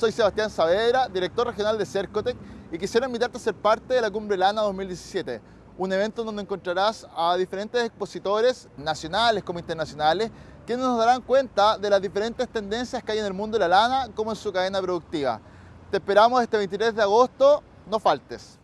Soy Sebastián Saavedra, director regional de Cercotec y quisiera invitarte a ser parte de la Cumbre Lana 2017, un evento donde encontrarás a diferentes expositores nacionales como internacionales quienes nos darán cuenta de las diferentes tendencias que hay en el mundo de la lana como en su cadena productiva. Te esperamos este 23 de agosto, no faltes.